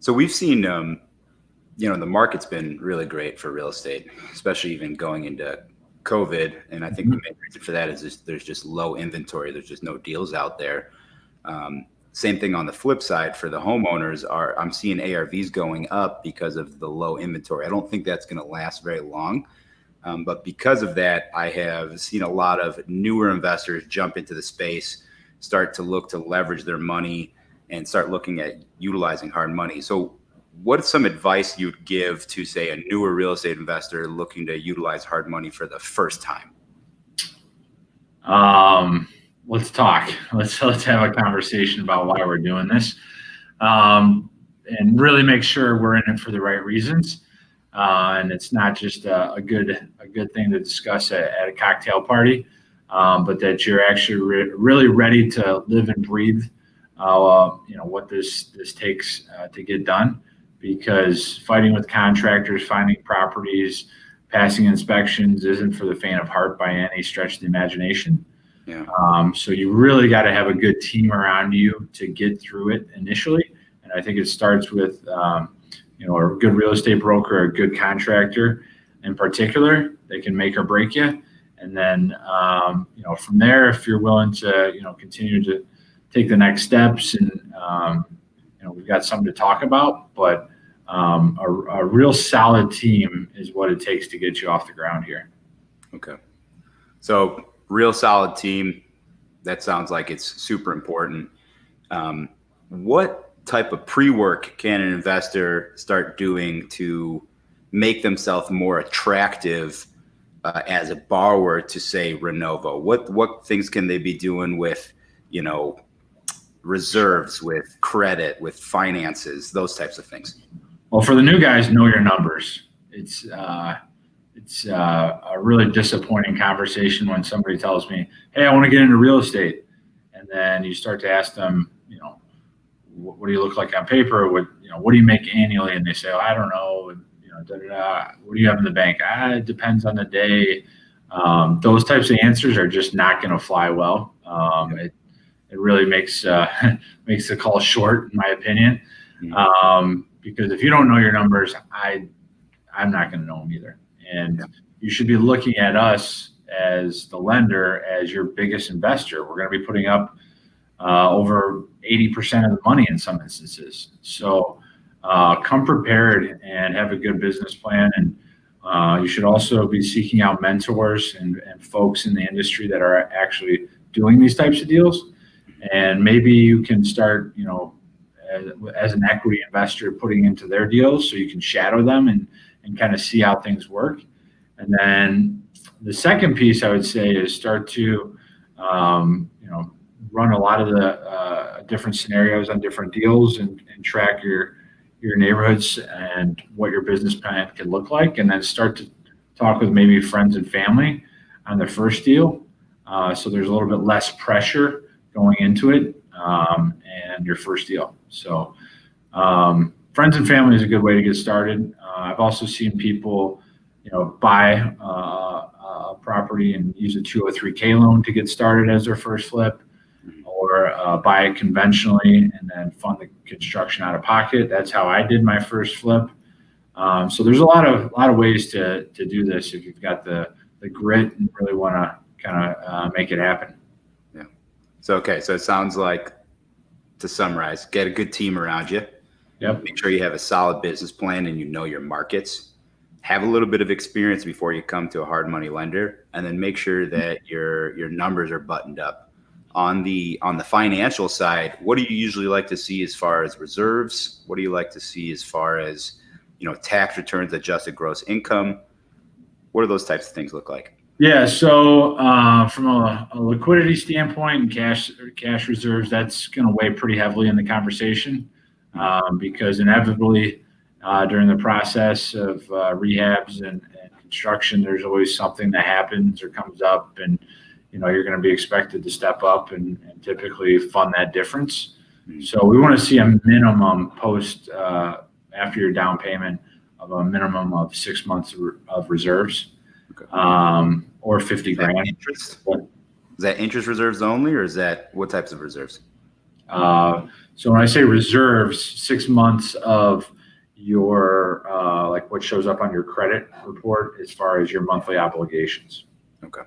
So we've seen, um, you know, the market's been really great for real estate, especially even going into COVID. And I think mm-hmm. the main reason for that is just, there's just low inventory. There's just no deals out there. Um, same thing on the flip side for the homeowners are I'm seeing ARVs going up because of the low inventory. I don't think that's going to last very long. Um, but because of that, I have seen a lot of newer investors jump into the space, start to look to leverage their money and start looking at utilizing hard money. So what's some advice you'd give to say a newer real estate investor looking to utilize hard money for the first time? Um, let's talk. Let's let's have a conversation about why we're doing this, um, and really make sure we're in it for the right reasons. Uh, and it's not just a, a, good a good thing to discuss at, at a cocktail party, um, but that you're actually re- really ready to live and breathe. Uh, you know what this this takes uh, to get done, because fighting with contractors, finding properties, passing inspections isn't for the faint of heart by any stretch of the imagination. Yeah. Um, so you really got to have a good team around you to get through it initially. And I think it starts with, um, you know, a good real estate broker, a good contractor in particular. They can make or break you. And then, um, you know, from there, if you're willing to, you know, continue to take the next steps and, um, you know, we've got something to talk about, but um, a, a real solid team is what it takes to get you off the ground here. Okay. So real solid team. That sounds like it's super important. Um, what type of pre-work can an investor start doing to make themselves more attractive uh, as a borrower to say Renovo? What what things can they be doing with, you know, reserves, with credit, with finances, those types of things? Well, for the new guys, know your numbers. It's uh, it's uh, a really disappointing conversation when somebody tells me, "Hey, I want to get into real estate," and then you start to ask them, you know, what, what do you look like on paper? What you know, what do you make annually? And they say, oh, I don't know. And, you know, da, da, da. what do you have in the bank? Ah, it depends on the day. Um, those types of answers are just not going to fly well. Um, it it really makes uh, makes the call short, in my opinion. Mm-hmm. Um, because if you don't know your numbers, I I'm not going to know them either. And you should be looking at us as the lender as your biggest investor. We're going to be putting up uh, over 80% of the money in some instances. So uh, come prepared and have a good business plan. And uh, you should also be seeking out mentors and, and folks in the industry that are actually doing these types of deals. And maybe you can start, you know, as, as an equity investor putting into their deals so you can shadow them and and kind of see how things work. And then the second piece I would say is start to, um, you know, run a lot of the uh, different scenarios on different deals and, and track your your neighborhoods and what your business plan can look like, and then start to talk with maybe friends and family on the first deal. Uh, so there's a little bit less pressure going into it um, and your first deal. So um, friends and family is a good way to get started. Uh, I've also seen people, you know, buy uh, a property and use a 203k loan to get started as their first flip, or uh, buy it conventionally and then fund the construction out of pocket. That's how I did my first flip. Um, so there's a lot of a lot of ways to to do this if you've got the the grit and really want to kind of uh, make it happen. So okay, so it sounds like to summarize, get a good team around you Yep. Make sure you have a solid business plan and you know your markets. Have a little bit of experience before you come to a hard money lender, and then make sure mm-hmm. that your your numbers are buttoned up. On the on the financial side, what do you usually like to see as far as reserves? What do you like to see as far as you know tax returns, adjusted gross income? What do those types of things look like? Yeah, so uh, from a, a, liquidity standpoint and cash cash reserves, that's going to weigh pretty heavily in the conversation um, because inevitably uh, during the process of uh, rehabs and, and, construction, there's always something that happens or comes up, and you know you're going to be expected to step up and, and typically fund that difference. Mm-hmm. So we want to see a minimum post uh, after your down payment of a minimum of six months of reserves, okay. um, or fifty grand. Interest? Is that interest reserves only, or is that what types of reserves? Uh, so when I say reserves, six months of your uh, like what shows up on your credit report as far as your monthly obligations. Okay.